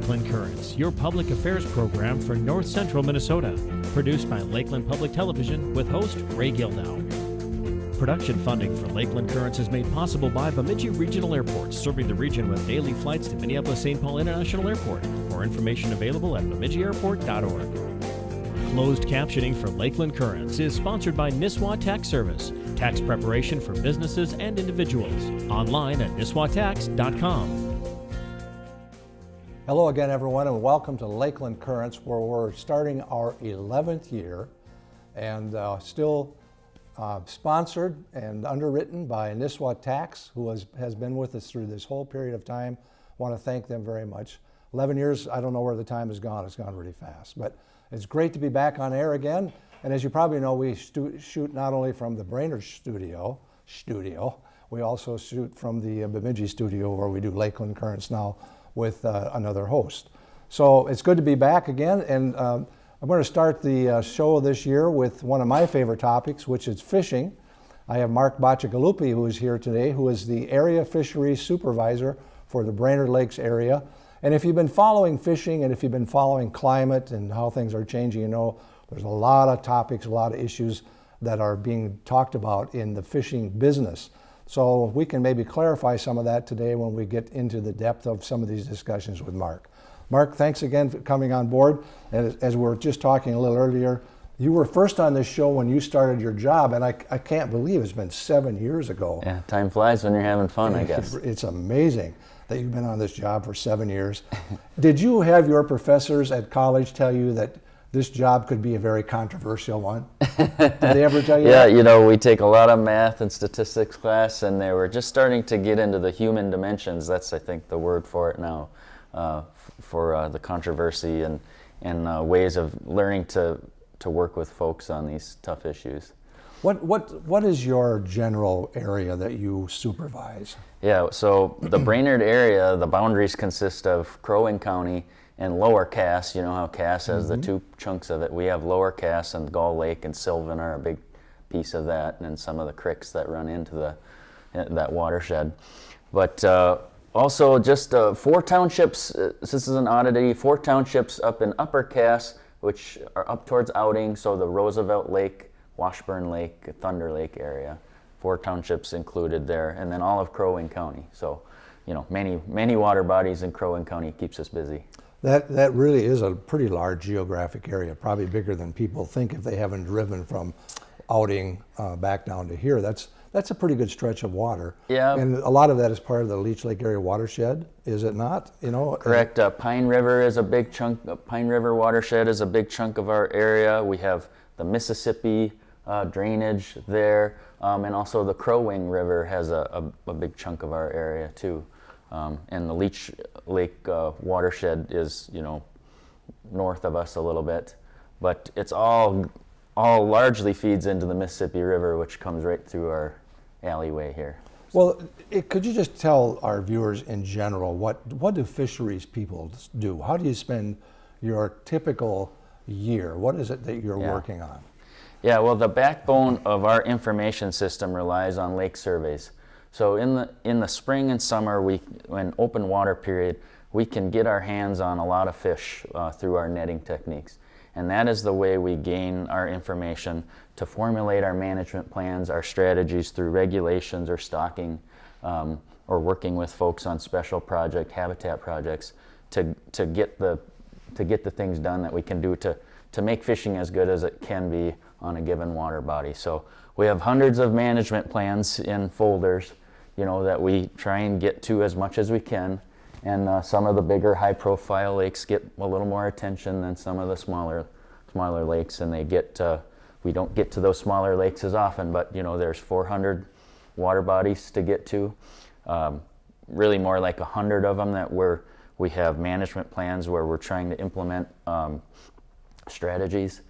Lakeland Currents, your public affairs program for north central Minnesota. Produced by Lakeland Public Television with host Ray Gildow. Production funding for Lakeland Currents is made possible by Bemidji Regional Airport, serving the region with daily flights to Minneapolis St. Paul International Airport. More information available at bemidjiairport.org. Closed captioning for Lakeland Currents is sponsored by Nisswa Tax Service, tax preparation for businesses and individuals. Online at nisswatax.com. Hello again, everyone, and welcome to Lakeland Currents, where we're starting our 11th year and uh, still uh, sponsored and underwritten by Nisswa Tax, who has, has been with us through this whole period of time. want to thank them very much. 11 years, I don't know where the time has gone. It's gone really fast. But it's great to be back on air again. And as you probably know, we shoot not only from the Brainerd studio, studio, we also shoot from the Bemidji studio where we do Lakeland Currents now with uh, another host. So it's good to be back again, and um, I'm going to start the uh, show this year with one of my favorite topics, which is fishing. I have Mark Bacigalupi, who is here today, who is the area fisheries supervisor for the Brainerd Lakes area. And if you've been following fishing and if you've been following climate and how things are changing, you know there's a lot of topics, a lot of issues that are being talked about in the fishing business. So we can maybe clarify some of that today when we get into the depth of some of these discussions with Mark. Mark, thanks again for coming on board. And as we were just talking a little earlier, you were first on this show when you started your job, and I, I can't believe it's been seven years ago. Yeah, time flies when you're having fun, I guess. It's amazing that you've been on this job for seven years. Did you have your professors at college tell you that this job could be a very controversial one. Did they ever tell you yeah, that? you know, we take a lot of math and statistics class, and they were just starting to get into the human dimensions. That's, I think, the word for it now, uh, for uh, the controversy and, and uh, ways of learning to, to work with folks on these tough issues. What, what, what is your general area that you supervise? Yeah, so the Brainerd area, the boundaries consist of Crow Wing County, and Lower Cass, you know how Cass has mm -hmm. the two chunks of it. We have Lower Cass and Gull Lake and Sylvan are a big piece of that, and some of the creeks that run into the that watershed. But uh, also just uh, four townships, uh, this is an oddity, four townships up in Upper Cass, which are up towards Outing, so the Roosevelt Lake, Washburn Lake, Thunder Lake area. Four townships included there, and then all of Crow Wing County. So, you know, many, many water bodies in Crow Wing County keeps us busy. That, that really is a pretty large geographic area, probably bigger than people think if they haven't driven from Outing uh, back down to here. That's, that's a pretty good stretch of water. Yeah. And a lot of that is part of the Leech Lake area watershed, is it not? You know. Correct. Uh, Pine River is a big chunk. Uh, Pine River watershed is a big chunk of our area. We have the Mississippi uh, drainage there, um, and also the Crow Wing River has a, a, a, big chunk of our area too. Um, and the Leech Lake uh, watershed is, you know, north of us a little bit, but it's all, all largely feeds into the Mississippi River, which comes right through our alleyway here. Well, it, could you just tell our viewers in general what what do fisheries people do? How do you spend your typical year? What is it that you're yeah. working on? Yeah, well, the backbone of our information system relies on lake surveys. So in the, in the spring and summer, we, when open water period, we can get our hands on a lot of fish uh, through our netting techniques. And that is the way we gain our information to formulate our management plans, our strategies through regulations or stocking, um, or working with folks on special project, habitat projects to, to, get the, to get the things done that we can do to, to make fishing as good as it can be on a given water body. So we have hundreds of management plans in folders you know, that we try and get to as much as we can. And uh, some of the bigger high profile lakes get a little more attention than some of the smaller, smaller lakes and they get, uh, we don't get to those smaller lakes as often, but you know, there's 400 water bodies to get to. Um, really more like 100 of them that we're, we have management plans where we're trying to implement um, strategies.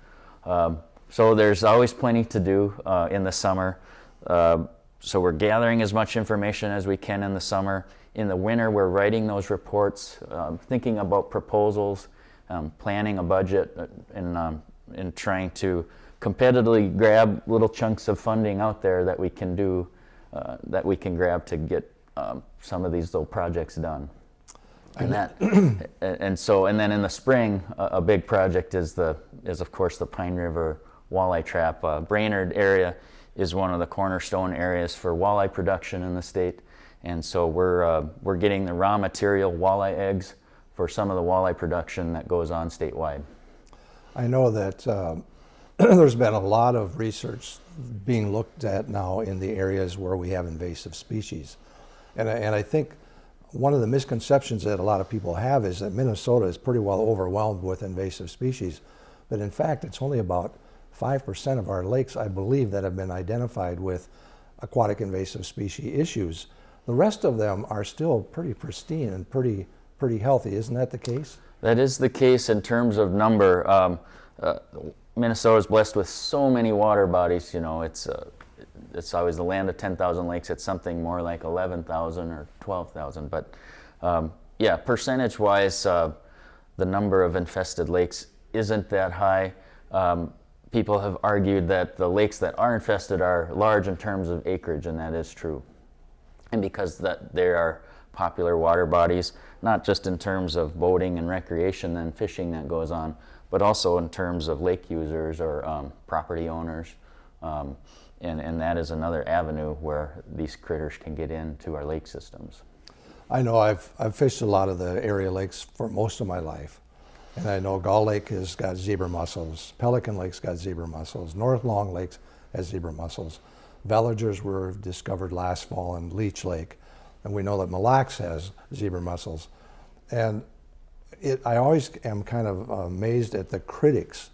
Um, so there's always plenty to do uh, in the summer. Uh, so we're gathering as much information as we can in the summer. In the winter, we're writing those reports, um, thinking about proposals, um, planning a budget, uh, and, um, and trying to competitively grab little chunks of funding out there that we can do, uh, that we can grab to get um, some of these little projects done. And that, and so, and then in the spring, a, a big project is the, is of course the Pine River Walleye Trap. Uh, Brainerd area is one of the cornerstone areas for walleye production in the state. And so we're, uh, we're getting the raw material walleye eggs for some of the walleye production that goes on statewide. I know that um, there's been a lot of research being looked at now in the areas where we have invasive species. And and I think one of the misconceptions that a lot of people have is that Minnesota is pretty well overwhelmed with invasive species. But in fact, it's only about 5% of our lakes, I believe, that have been identified with aquatic invasive species issues. The rest of them are still pretty pristine and pretty, pretty healthy. Isn't that the case? That is the case in terms of number. Um, uh, Minnesota is blessed with so many water bodies. You know, it's uh, it's always the land of 10,000 lakes. It's something more like 11,000 or 12,000. But um, yeah, percentage-wise, uh, the number of infested lakes isn't that high. Um, people have argued that the lakes that are infested are large in terms of acreage, and that is true. And because that they are popular water bodies, not just in terms of boating and recreation and fishing that goes on, but also in terms of lake users or um, property owners. Um, and, and that is another avenue where these critters can get into our lake systems. I know I've, I've fished a lot of the area lakes for most of my life. And I know Gull Lake has got zebra mussels, Pelican Lake's got zebra mussels, North Long Lake has zebra mussels. Veligers were discovered last fall in Leech Lake. And we know that Mille Lacs has zebra mussels. And it, I always am kind of amazed at the critics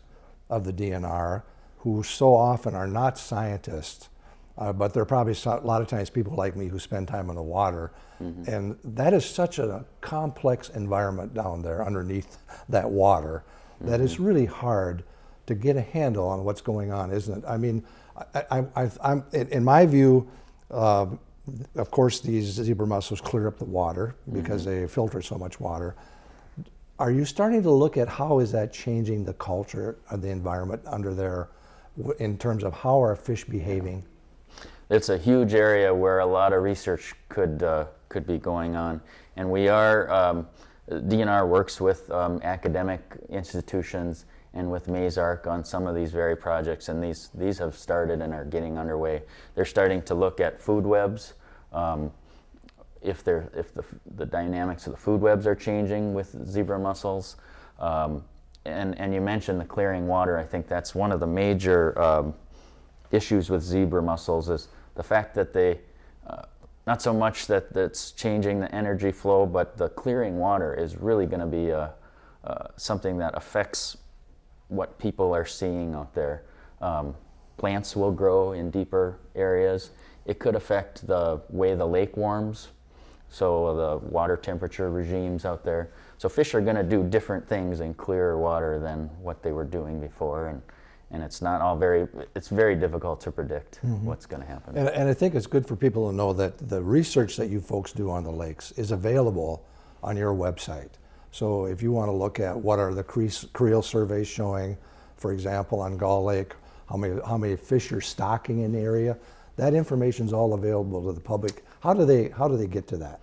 of the DNR who so often are not scientists, uh, but there are probably a lot of times people like me who spend time on the water. Mm-hmm. And that is such a complex environment down there underneath that water mm-hmm. that it's really hard to get a handle on what's going on, isn't it? I mean, I, am in my view, uh, of course, these zebra mussels clear up the water because mm-hmm. they filter so much water. Are you starting to look at how is that changing the culture of the environment under there in terms of how are fish behaving? It's a huge area where a lot of research could uh, could be going on, and we are um, DNR works with um, academic institutions and with MAISRC on some of these very projects, and these these have started and are getting underway. They're starting to look at food webs. Um, if they're if the, the dynamics of the food webs are changing with zebra mussels, um, and, and you mentioned the clearing water. I think that's one of the major um, issues with zebra mussels is the fact that they, uh, not so much that that's changing the energy flow, but the clearing water is really going to be uh, uh, something that affects what people are seeing out there. Um, plants will grow in deeper areas. It could affect the way the lake warms, so the water temperature regimes out there. So fish are going to do different things in clearer water than what they were doing before, and and it's not all very. It's very difficult to predict mm -hmm. what's going to happen. And, and I think it's good for people to know that the research that you folks do on the lakes is available on your website. So if you want to look at what are the creel surveys showing, for example, on Gull Lake, how many how many fish are stocking in the area, that information is all available to the public. How do they how do they get to that?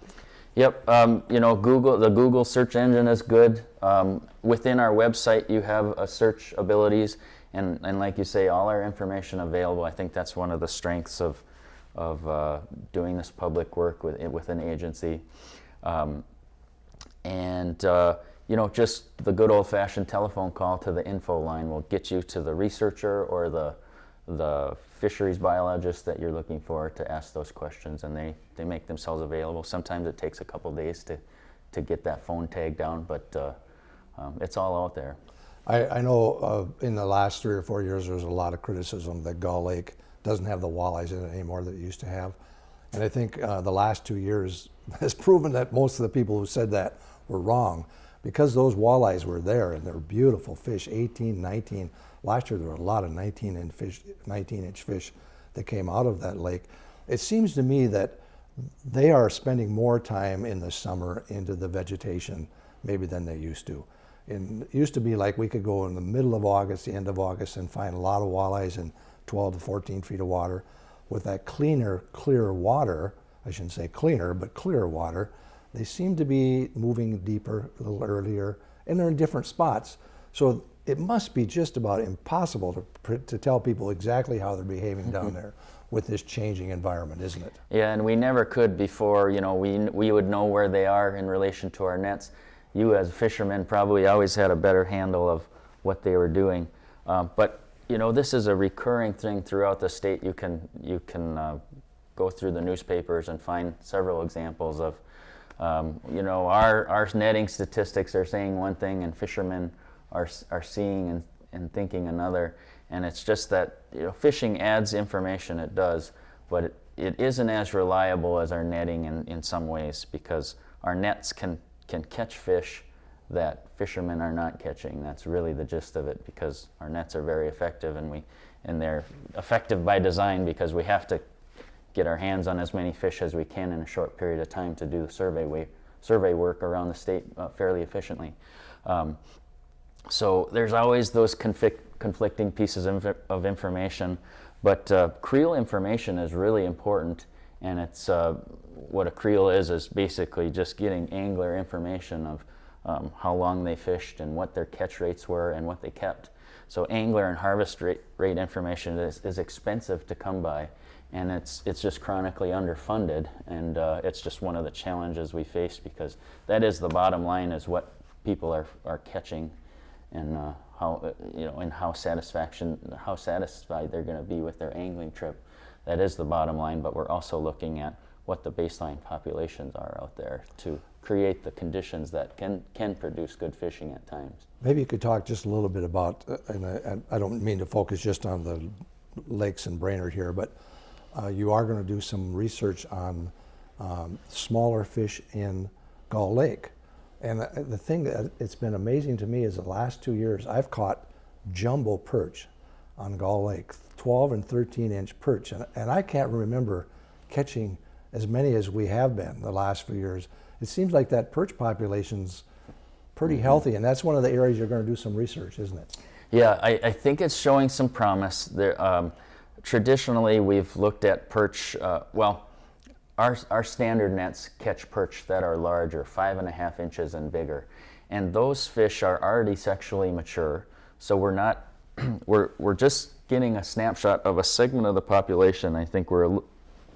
Yep, um, you know, Google, the Google search engine is good. Um, within our website, you have a search abilities, and, and like you say, all our information available. I think that's one of the strengths of, of uh, doing this public work with, with an agency. Um, and, uh, you know, just the good old-fashioned telephone call to the info line will get you to the researcher or the, the fisheries biologist that you're looking for to ask those questions, and they, they make themselves available. Sometimes it takes a couple days to, to get that phone tag down, but uh, um, it's all out there. I, I know uh, in the last three or four years there was a lot of criticism that Gull Lake doesn't have the walleyes in it anymore that it used to have. And I think uh, the last two years has proven that most of the people who said that were wrong because those walleyes were there and they're beautiful fish, 18, 19, Last year there were a lot of 19 inch fish, 19 inch fish that came out of that lake. It seems to me that they are spending more time in the summer into the vegetation maybe than they used to. And it used to be like we could go in the middle of August, the end of August, and find a lot of walleyes in 12 to 14 feet of water. With that cleaner, clearer water, I shouldn't say cleaner, but clearer water, they seem to be moving deeper a little earlier, and they're in different spots. So it must be just about impossible to, to tell people exactly how they're behaving down there with this changing environment, isn't it? Yeah, and we never could before, you know, we, we would know where they are in relation to our nets. You as fishermen probably always had a better handle of what they were doing. Um, but, you know, this is a recurring thing throughout the state. You can, you can uh, go through the newspapers and find several examples of, um, you know, our, our netting statistics are saying one thing and fishermen are, are seeing and, and thinking another. And it's just that you know, fishing adds information, it does, but it, it isn't as reliable as our netting in, in some ways because our nets can, can catch fish that fishermen are not catching. That's really the gist of it because our nets are very effective and, we, and they're effective by design because we have to get our hands on as many fish as we can in a short period of time to do the survey, way, survey work around the state uh, fairly efficiently. Um, so there's always those conflict, conflicting pieces of, of information, but uh, creel information is really important, and it's uh, what a creel is is basically just getting angler information of um, how long they fished and what their catch rates were and what they kept. So angler and harvest rate, rate information is, is expensive to come by, and it's it's just chronically underfunded, and uh, it's just one of the challenges we face because that is the bottom line is what people are are catching and uh, how you know and how satisfaction how satisfied they're going to be with their angling trip. That is the bottom line, but we're also looking at what the baseline populations are out there to create the conditions that can can produce good fishing at times. Maybe you could talk just a little bit about, uh, and I, I don't mean to focus just on the lakes and Brainerd here, but uh, you are going to do some research on um, smaller fish in Gull Lake. And the, the thing that it's been amazing to me is the last two years I've caught jumbo perch on Gull Lake, 12 and 13 inch perch. And, and I can't remember catching as many as we have been the last few years. It seems like that perch population's pretty healthy, and that's one of the areas you're going to do some research, isn't it? Yeah, I, I think it's showing some promise. There, um, traditionally, we've looked at perch. Uh, well, our, our standard nets catch perch that are larger, five and a half inches and bigger, and those fish are already sexually mature. So we're not, we're we're just getting a snapshot of a segment of the population. I think we're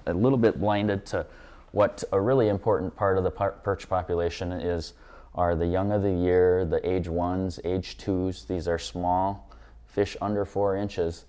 a little bit blinded to what a really important part of the per- perch population is are the young of the year, the age ones, age twos. These are small fish under four inches,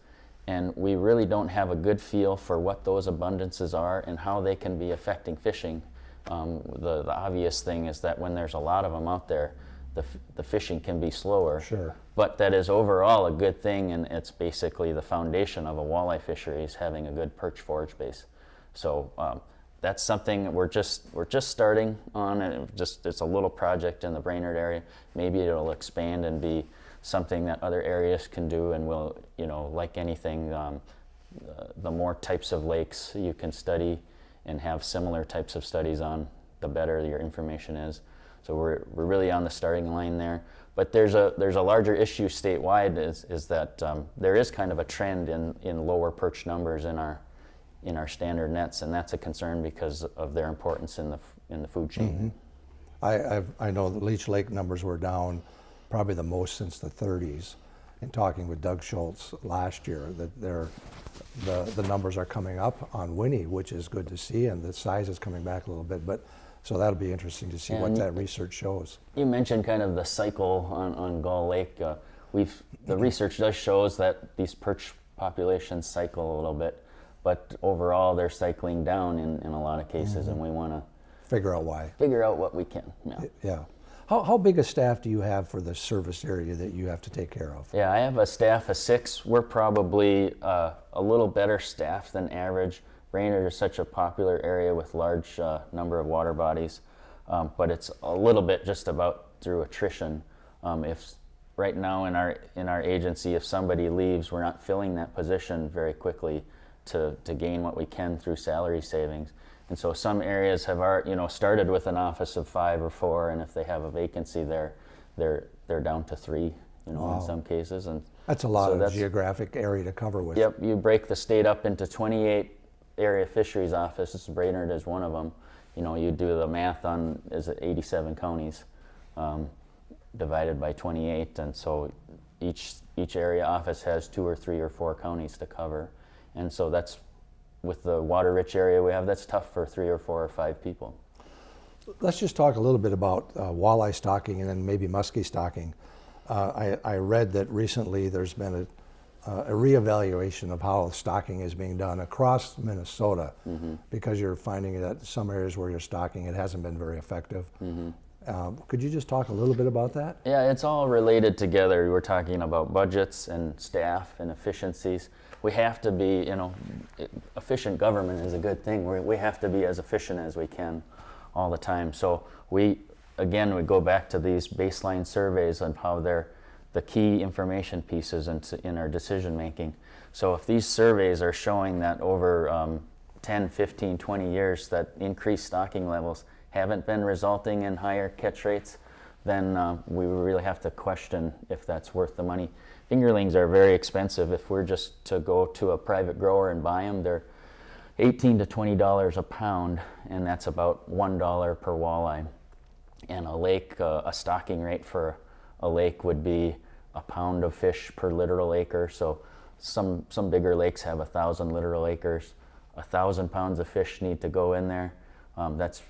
and we really don't have a good feel for what those abundances are and how they can be affecting fishing. Um, the, the obvious thing is that when there's a lot of them out there, the, f- the fishing can be slower. Sure. But that is overall a good thing, and it's basically the foundation of a walleye fishery is having a good perch forage base. So um, that's something we're just we're just starting on, and it just it's a little project in the Brainerd area. Maybe it'll expand and be something that other areas can do, and will you know like anything, um, the more types of lakes you can study and have similar types of studies on, the better your information is. So we're, we're really on the starting line there. But there's a there's a larger issue statewide is, is that um, there is kind of a trend in, in lower perch numbers in our in our standard nets, and that's a concern because of their importance in the in the food chain. I, I've, I know the Leech Lake numbers were down probably the most since the 30s. In talking with Doug Schultz last year, that they're, the, the numbers are coming up on Winnie, which is good to see, and the size is coming back a little bit. But so that'll be interesting to see what that research shows. You mentioned kind of the cycle on, on Gull Lake. Uh, we've the research does shows that these perch populations cycle a little bit, but overall they're cycling down in, in a lot of cases, and we want to Figure out why. figure out what we can. Yeah. Yeah. How, how big a staff do you have for the service area that you have to take care of? Yeah, I have a staff of six. We're probably uh, a little better staff than average. Brainerd is such a popular area with large uh, number of water bodies, um, but it's a little bit just about through attrition. Um, if right now in our in our agency, if somebody leaves, we're not filling that position very quickly to, to gain what we can through salary savings. And so some areas have our, you know started with an office of five or four, and if they have a vacancy there, they're they're down to three, you know, in some cases. And That's a lot so of geographic area to cover with. Yep, you break the state up into 28 area fisheries offices. Brainerd is one of them. you know, you do the math on is it 87 counties um, divided by 28, and so each each area office has two or three or four counties to cover, and so that's with the water-rich area we have. That's tough for three or four or five people. Let's just talk a little bit about uh, walleye stocking and then maybe muskie stocking. Uh, I, I read that recently there's been a, uh, a reevaluation of how stocking is being done across Minnesota because you're finding that some areas where you're stocking it hasn't been very effective. Um, could you just talk a little bit about that? Yeah, it's all related together. We're talking about budgets and staff and efficiencies. We have to be, you know, efficient government is a good thing. We, we have to be as efficient as we can all the time. So we, again, we go back to these baseline surveys on how they're the key information pieces in, in our decision making. So if these surveys are showing that over um, 10, 15, 20 years that increased stocking levels haven't been resulting in higher catch rates, then uh, we really have to question if that's worth the money. Fingerlings are very expensive. If we're just to go to a private grower and buy them, they're 18 to 20 dollars a pound, and that's about one dollar per walleye. And a lake, uh, a stocking rate for a lake would be a pound of fish per littoral acre. So some some bigger lakes have a thousand littoral acres. A thousand pounds of fish need to go in there. Um, that's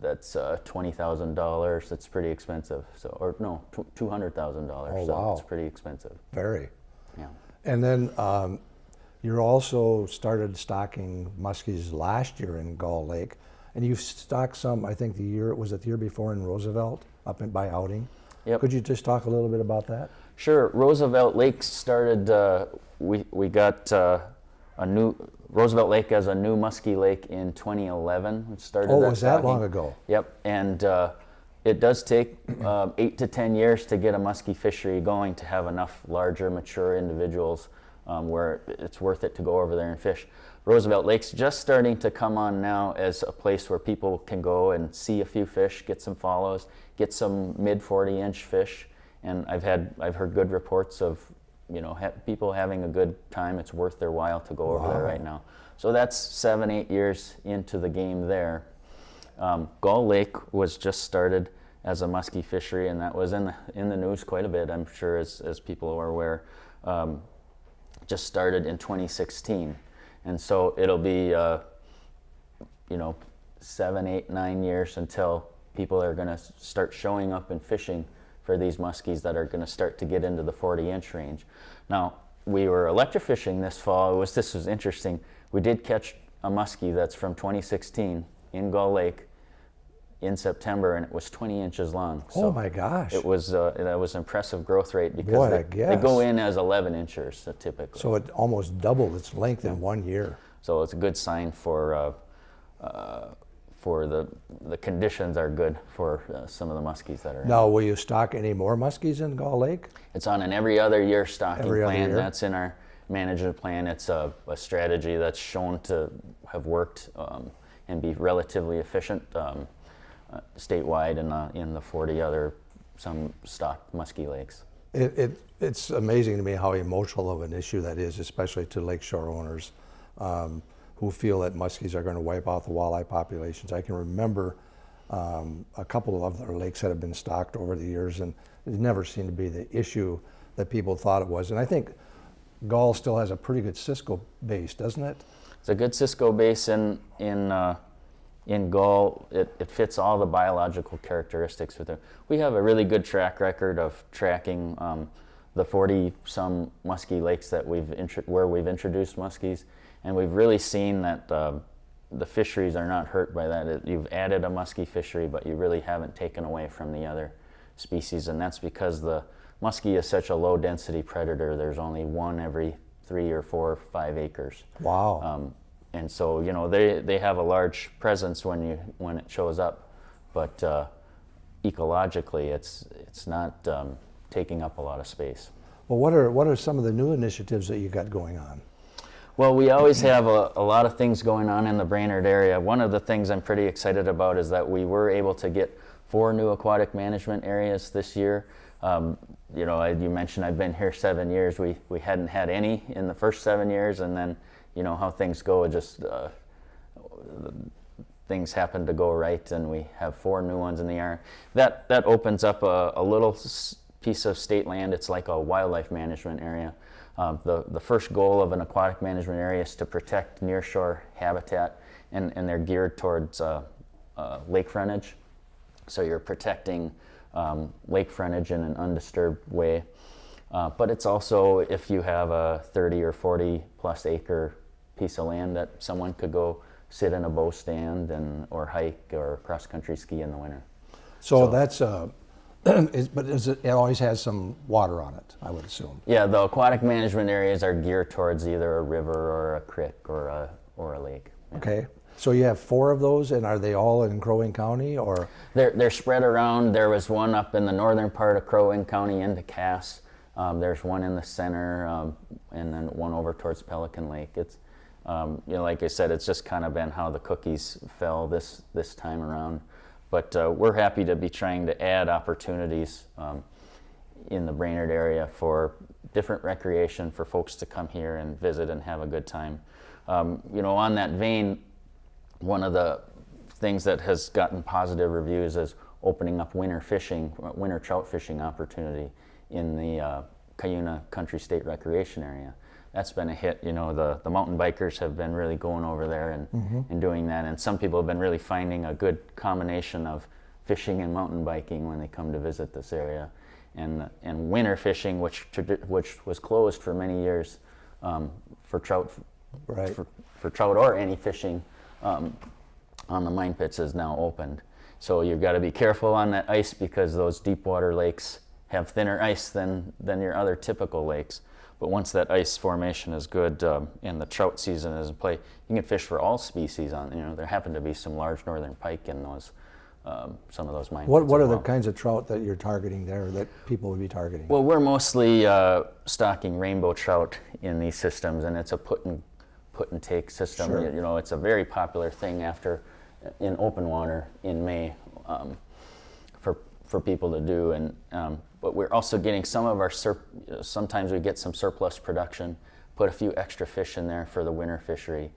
that's uh, twenty thousand dollars. That's pretty expensive. So or no, two hundred thousand dollars. Oh, so wow. it's pretty expensive. Very. Yeah. And then um, you also started stocking muskies last year in Gull Lake, and you've stocked some. I think the year was it the year before in Roosevelt up in by Outing. Yep. Could you just talk a little bit about that? Sure. Roosevelt Lake started. Uh, we we got uh, a new Roosevelt Lake as a new muskie lake in 2011. It started. Oh, that was that long ago? Yep. And uh, it does take uh, eight to ten years to get a muskie fishery going to have enough larger, mature individuals um, where it's worth it to go over there and fish. Roosevelt Lake's just starting to come on now as a place where people can go and see a few fish, get some follows, get some mid 40 inch fish. And I've had I've heard good reports of you know ha- people having a good time. It's worth their while to go over there right now. So that's seven eight years into the game there. Um, Gull Lake was just started as a muskie fishery, and that was in the in the news quite a bit. I'm sure as as people are aware. Um, just started in 2016, and so it'll be uh, you know seven, eight, nine years until people are going to start showing up and fishing for these muskies that are going to start to get into the 40 inch range. Now we were electrofishing this fall. It was this was interesting. We did catch a muskie that's from 2016 in Gull Lake in September, and it was 20 inches long. oh my gosh! It was uh, that was impressive growth rate because they, they go in as 11 inchers typically. so it almost doubled its length in one year. So it's a good sign for uh, uh, for the the conditions are good for uh, some of the muskies that are. in. Now, will you stock any more muskies in Gull Lake? It's on an every other year stocking Every plan. year? That's in our management plan. It's a, a strategy that's shown to have worked um, and be relatively efficient um, uh, statewide and the, in the 40 other some stocked muskie lakes. It, it, it's amazing to me how emotional of an issue that is, especially to lakeshore owners um, who feel that muskies are going to wipe out the walleye populations. I can remember um, a couple of other lakes that have been stocked over the years, and it never seemed to be the issue that people thought it was. And I think Gull still has a pretty good Cisco base, doesn't it? It's a good Cisco base in in uh, in Gull. It, it fits all the biological characteristics with it. We have a really good track record of tracking um, the 40 some muskie lakes that we've where we've introduced muskies, and we've really seen that uh, the fisheries are not hurt by that. It, you've added a muskie fishery, but you really haven't taken away from the other species, and that's because the muskie is such a low density predator. There's only one every three or four or five acres. Wow. Um, and so you know they, they have a large presence when you when it shows up, but uh, ecologically it's it's not um, taking up a lot of space. well, what are, what are some of the new initiatives that you got going on? Well, we always have a, a lot of things going on in the Brainerd area. One of the things I'm pretty excited about is that we were able to get four new aquatic management areas this year. Um, you know, I- you mentioned I've been here seven years. We, we hadn't had any in the first seven years, and then, you know, how things go, just uh, things happen to go right and we have four new ones in the area. That, that opens up a, a little piece of state land. It's like a wildlife management area. Um, the, the first goal of an aquatic management area is to protect nearshore habitat, and, and they're geared towards uh, uh, lake frontage. So you're protecting um, lake frontage in an undisturbed way. Uh, but it's also if you have a 30 or 40 plus acre piece of land that someone could go sit in a bow stand and or hike or cross country ski in the winter. So, So- that's, uh, is, but is it, it always has some water on it, I would assume. Yeah, the aquatic management areas are geared towards either a river or a creek or a or a lake. Okay, so you have four of those, and are they all in Crow Wing County, or? They're, they're spread around. There was one up in the northern part of Crow Wing County into Cass. Um, there's one in the center, um, and then one over towards Pelican Lake. It's, um, you know, like I said, it's just kind of been how the cookies fell this this time around. But uh, we're happy to be trying to add opportunities um, in the Brainerd area for different recreation for folks to come here and visit and have a good time. Um, you know, on that vein, one of the things that has gotten positive reviews is opening up winter fishing, winter trout fishing opportunity in the uh, Cuyuna Country State Recreation Area. That's been a hit. You know, the, the mountain bikers have been really going over there and, and doing that. And some people have been really finding a good combination of fishing and mountain biking when they come to visit this area. And, and winter fishing, which, which was closed for many years um, for trout Right. for, for trout or any fishing um, on the mine pits is now opened. So you've got to be careful on that ice because those deep water lakes have thinner ice than, than your other typical lakes. But once that ice formation is good um, and the trout season is in play, you can fish for all species on. You know, there happen to be some large northern pike in those, um, some of those mine What, what are the kinds of trout that you're targeting there, that people would be targeting? Well, we're mostly uh, stocking rainbow trout in these systems, and it's a put and put and take system. Sure. You, you know, it's a very popular thing after in open water in May um, for for people to do. And um, but we're also getting some of our sometimes we get some surplus production, put a few extra fish in there for the winter fishery.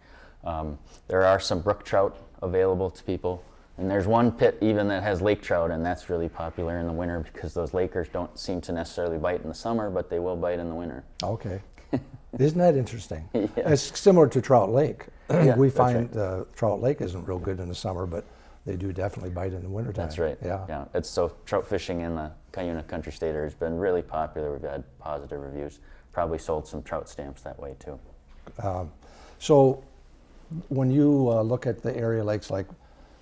Um, there are some brook trout available to people. And there's one pit even that has lake trout, and that's really popular in the winter because those lakers don't seem to necessarily bite in the summer, but they will bite in the winter. Okay. Isn't that interesting? Yeah. It's similar to Trout Lake. Yeah, we find uh, Trout Lake isn't real good in the summer, but they do definitely bite in the wintertime. That's right. Yeah. Yeah. It's so trout fishing in the Cuyuna Country State has been really popular. We've had positive reviews. Probably sold some trout stamps that way too. So when you uh, look at the area lakes like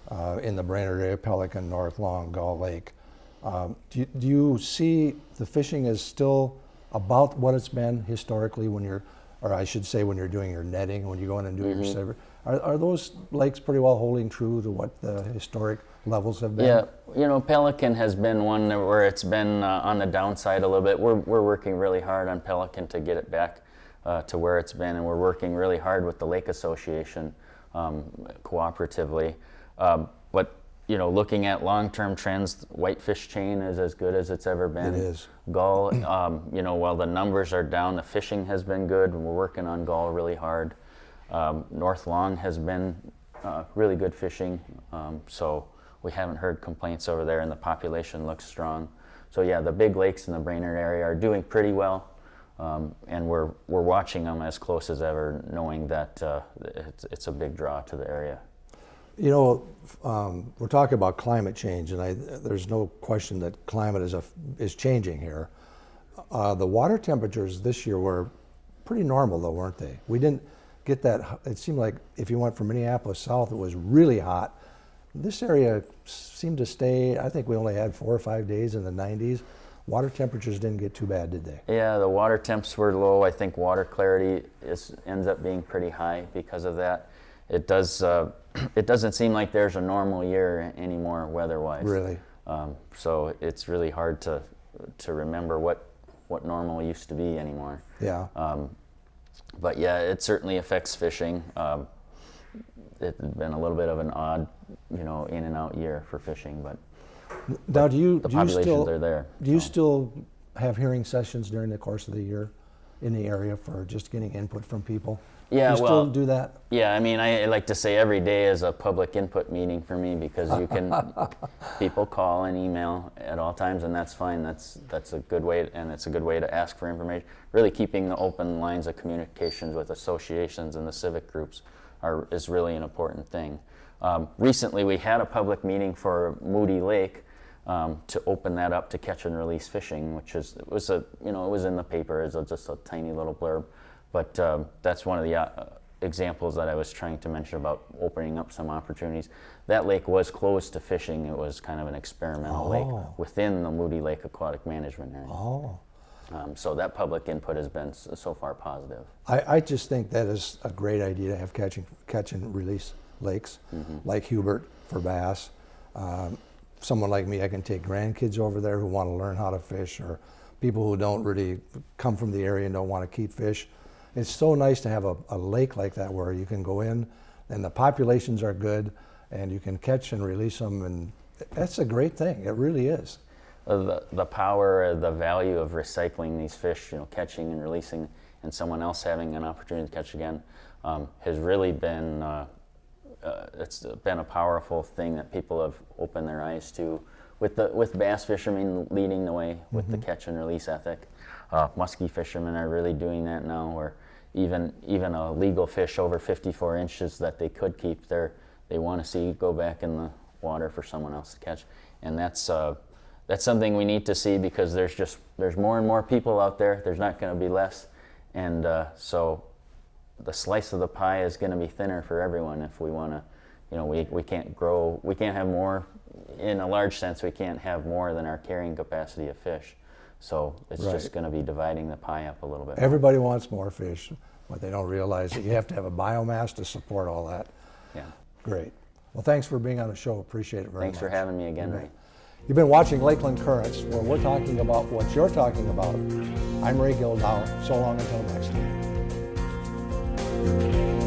uh, in the Brainerd area, Pelican, North Long, Gull Lake, um, do, you, do you see the fishing is still about what it's been historically when you're, or I should say when you're doing your netting, when you go in and do Mm-hmm. your survey? Are, are those lakes pretty well holding true to what the historic levels have been? Yeah, you know, Pelican has been one where it's been uh, on the downside a little bit. We're, we're working really hard on Pelican to get it back uh, to where it's been, and we're working really hard with the Lake Association um, cooperatively. Um, but you know, looking at long-term trends, whitefish chain is as good as it's ever been. It is. Gull, um, you know, while the numbers are down, the fishing has been good, and we're working on Gull really hard. Um, North Long has been uh, really good fishing, um, so we haven't heard complaints over there, and the population looks strong. So yeah, the big lakes in the Brainerd area are doing pretty well, um, and we're we're watching them as close as ever, knowing that uh, it's, it's a big draw to the area. You know, um, we're talking about climate change, and I, there's no question that climate is, a, is changing here. Uh, the water temperatures this year were pretty normal, though, weren't they? We didn't get that. It seemed like if you went from Minneapolis south, it was really hot. This area seemed to stay. I think we only had four or five days in the 90s. Water temperatures didn't get too bad, did they? Yeah, the water temps were low. I think water clarity is ends up being pretty high because of that. It does. Uh, it doesn't seem like there's a normal year anymore weather-wise. Really? Um, so it's really hard to to remember what what normal used to be anymore. Yeah. Um, but yeah, it certainly affects fishing. Um, it's been a little bit of an odd, you know, in and out year for fishing, but now, do you the do you still are there. Do you so. still have hearing sessions during the course of the year in the area for just getting input from people? Yeah, You still well- do that? Yeah, I mean, I, I like to say every day is a public input meeting for me because you can, people call and email at all times, and that's fine. That's that's a good way, and it's a good way to ask for information. Really, keeping the open lines of communications with associations and the civic groups are is really an important thing. Um, recently, we had a public meeting for Moody Lake um, to open that up to catch and release fishing, which is it was a you know it was in the paper as just a tiny little blurb, but um, that's one of the uh, examples that I was trying to mention about opening up some opportunities. That lake was closed to fishing. It was kind of an experimental Oh. lake within the Moody Lake Aquatic Management Area. Oh. Um, so that public input has been so far positive. I, I just think that is a great idea to have catch and, catch and release lakes like Hubert for bass. Um, someone like me, I can take grandkids over there who want to learn how to fish, or people who don't really come from the area and don't want to keep fish. It's so nice to have a, a lake like that where you can go in and the populations are good and you can catch and release them, and that's a great thing. It really is. Uh, the, the power, the value of recycling these fish, you know, catching and releasing, and someone else having an opportunity to catch again, um, has really been uh, uh, it's been a powerful thing that people have opened their eyes to. With the with bass fishermen leading the way with the catch and release ethic, uh, muskie fishermen are really doing that now. Where even even a legal fish over 54 inches that they could keep, they they want to see go back in the water for someone else to catch, and that's uh, that's something we need to see because there's just there's more and more people out there. There's not going to be less, and uh, so the slice of the pie is going to be thinner for everyone if we want to. You know, we, we can't grow. We can't have more. In a large sense, we can't have more than our carrying capacity of fish. So it's Right. just going to be dividing the pie up a little bit. Everybody wants more fish, but they don't realize that you have to have a biomass to support all that. yeah. Great. Well, thanks for being on the show. Appreciate it very Thanks much. for having me again, Ray. You've been watching Lakeland Currents, where we're talking about what you're talking about. I'm Ray Gildow. So long until next time. Música